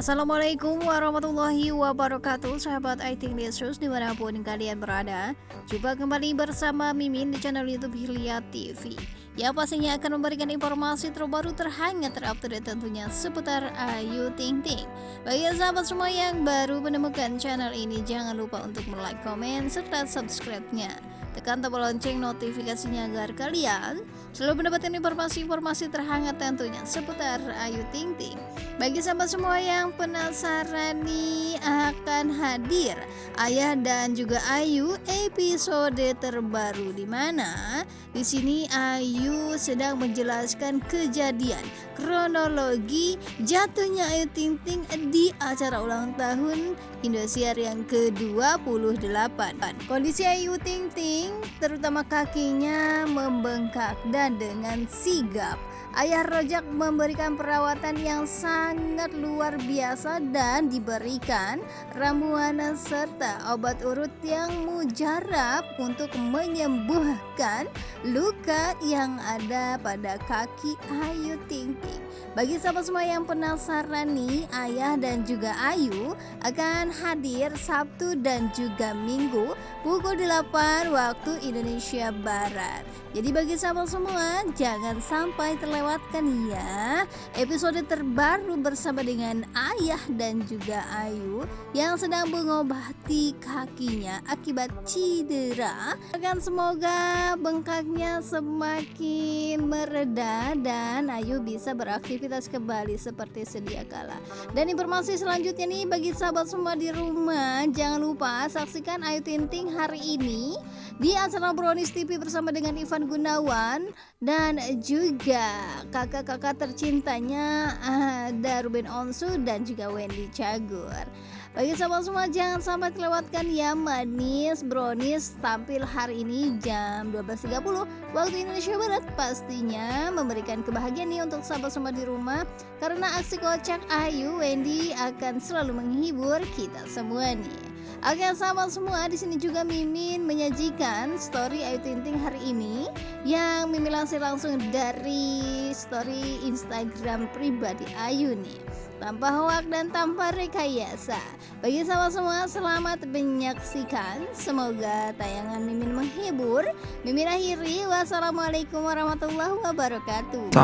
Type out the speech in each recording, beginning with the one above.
Assalamualaikum warahmatullahi wabarakatuh Sahabat IT News di mana pun kalian berada. Jumpa kembali bersama Mimin di channel Youtube Hilya TV Yang pastinya akan memberikan informasi terbaru terhangat terupdate tentunya seputar Ayu Ting Ting. Bagi sahabat semua yang baru menemukan channel ini Jangan lupa untuk like, komen, serta subscribe-nya Tekan tombol lonceng notifikasinya agar kalian selalu mendapatkan informasi-informasi terhangat tentunya seputar Ayu Ting Ting. Bagi sahabat semua yang penasaran nih akan hadir Ayah dan juga Ayu episode terbaru di mana di sini Ayu sedang menjelaskan kejadian kronologi jatuhnya Ayu Ting Ting di acara ulang tahun Indosiar yang ke-28. Kondisi Ayu Ting Ting terutama kakinya membengkak dan dengan sigap Ayah Rojak memberikan perawatan yang sangat luar biasa dan diberikan ramuan serta obat urut yang mujarab untuk menyembuhkan luka yang ada pada kaki Ayu Ting Ting. Bagi sahabat semua yang penasaran nih, Ayah dan juga Ayu akan hadir Sabtu dan juga Minggu pukul 8 waktu Indonesia Barat. Jadi bagi sahabat semua, jangan sampai terlewatkan ya episode terbaru bersama dengan Ayah dan juga Ayu yang sedang mengobati kakinya akibat cedera. Akan semoga bengkaknya semakin mereda dan Ayu bisa beraktivitas kembali seperti sedia kala. Dan informasi selanjutnya nih bagi sahabat semua di rumah, jangan lupa saksikan Ayu Tinting hari ini di acara Brownies TV bersama dengan Ivan Gunawan dan juga kakak-kakak tercintanya ada Ruben Onsu dan juga Wendy Cagur. Bagi sahabat semua jangan sampai terlewatkan ya manis brownies tampil hari ini jam 12.30 waktu Indonesia Barat pastinya memberikan kebahagiaan nih untuk sahabat semua di rumah karena aksi kocak Ayu Wendy akan selalu menghibur kita semua nih. Oke sahabat semua di sini juga Mimin menyajikan story Ayu Ting Ting hari ini yang Mimin langsung langsung dari story Instagram pribadi Ayu nih tanpa hoak dan tanpa rekayasa. Bagi sahabat semua selamat menyaksikan. Semoga tayangan Mimin menghibur. Mimin akhiri wassalamualaikum warahmatullahi wabarakatuh.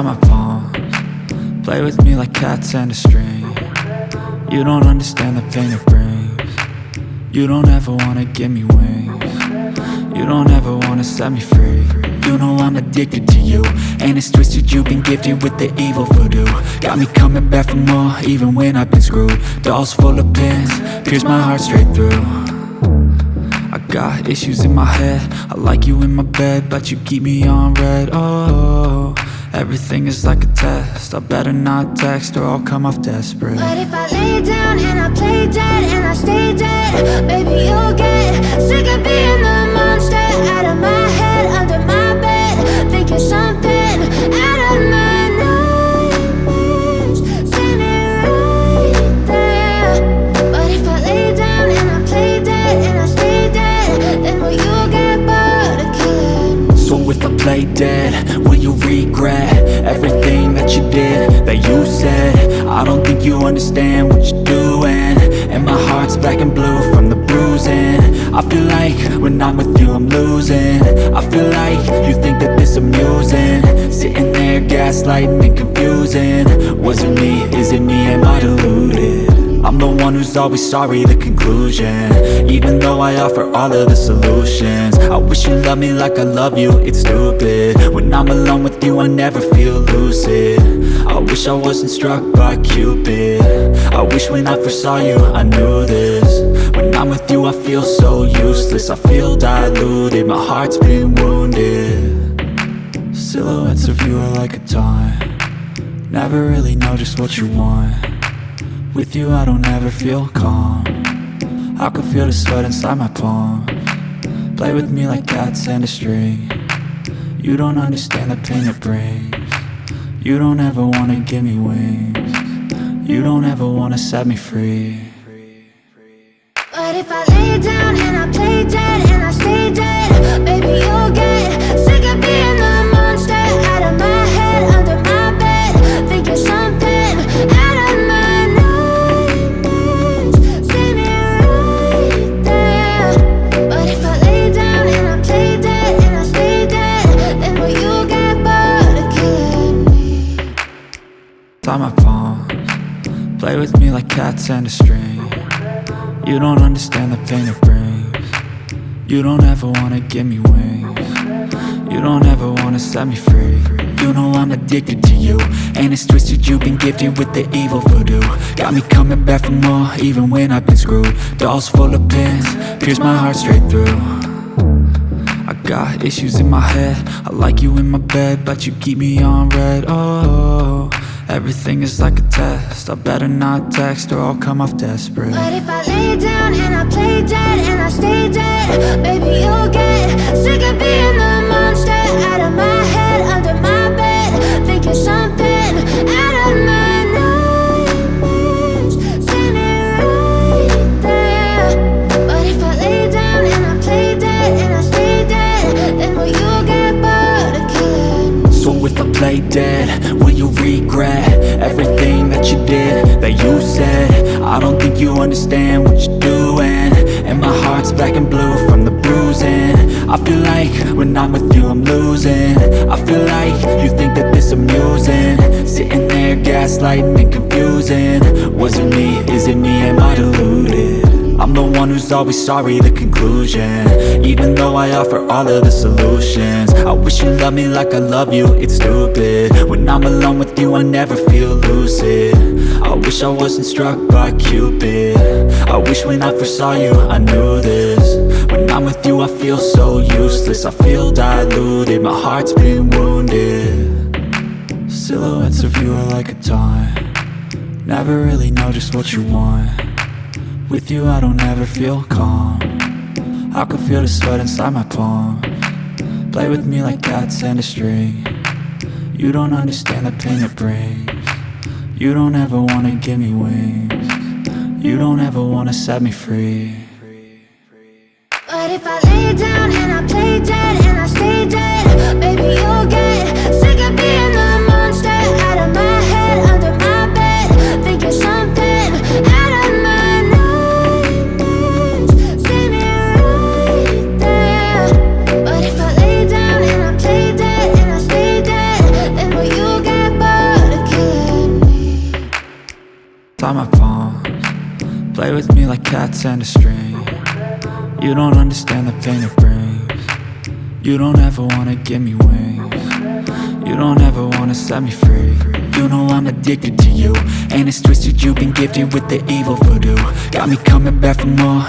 Play with me like cats and a string. You don't understand the pain it brings. You don't ever wanna give me wings. You don't ever wanna set me free. You know I'm addicted to you And it's twisted you've been gifted with the evil voodoo. Got me coming back for more even when I've been screwed. Dolls full of pins, pierce my heart straight through. I got issues in my head. I like you in my bed But you keep me on red, oh Everything is like a test. I better not text or I'll come off desperate. But if I lay down and I play dead and I stay dead Baby, you'll get sick of being the monster Out of my head, under my bed Thinking something I don't think you understand what you're doing. And my heart's black and blue from the bruising. I feel like when I'm with you I'm losing. I feel like you think that this amusing. Sitting there gaslighting and confusing. Was it me? Is it me? Am I deluded? I'm the one who's always sorry, the conclusion. Even though I offer all of the solutions. I wish you loved me like I love you, it's stupid. When I'm alone with you, I never feel lucid wish I wasn't struck by Cupid. I wish when I first saw you, I knew this. When I'm with you, I feel so useless. I feel diluted, my heart's been wounded. Silhouettes of you are like a taunt. Never really know just what you want. With you I don't ever feel calm. I can feel the sweat inside my palm. Play with me like cats and a string. You don't understand the pain it brings You don't ever wanna give me wings. You don't ever wanna set me free. But if I lay down and I play dead and I stay dead Baby you'll get cats and a string. You don't understand the pain it brings. You don't ever wanna give me wings. You don't ever wanna set me free. You know I'm addicted to you. And it's twisted you've been gifted with the evil voodoo. Got me coming back for more even when I've been screwed. Dolls full of pins, pierce my heart straight through. I got issues in my head. I like you in my bed But you keep me on red. Oh, everything is like a test. I better not text or I'll come off desperate. But if I lay down and I play dead and I stay dead Baby, you'll get sick of being the monster Out of my head, under my bed Thinking something I don't think you understand what you're doing. And my heart's black and blue from the bruising. I feel like when I'm with you I'm losing. I feel like you think that this amusing. Sitting there gaslighting and confusing. Was it me, is it me, am I deluded? I'm the one who's always sorry, the conclusion. Even though I offer all of the solutions I wish you loved me like I love you, it's stupid. When I'm alone with you, I never feel lucid. I wish I wasn't struck by Cupid. I wish when I first saw you, I knew this. When I'm with you, I feel so useless. I feel diluted, my heart's been wounded. Silhouettes of you are like a taunt. Never really know just what you want with you I don't ever feel calm. I can feel the sweat inside my palm. Play with me like cats and a string. You don't understand the pain it brings. You don't ever wanna give me wings. You don't ever wanna set me free. But if I lay down and I play dead and I stay dead Baby, you'll get sick of being the a string You don't understand the pain it brings. You don't ever wanna give me wings. You don't ever wanna set me free. You know I'm addicted to you. And it's twisted you've been gifted with the evil voodoo. Got me coming back for more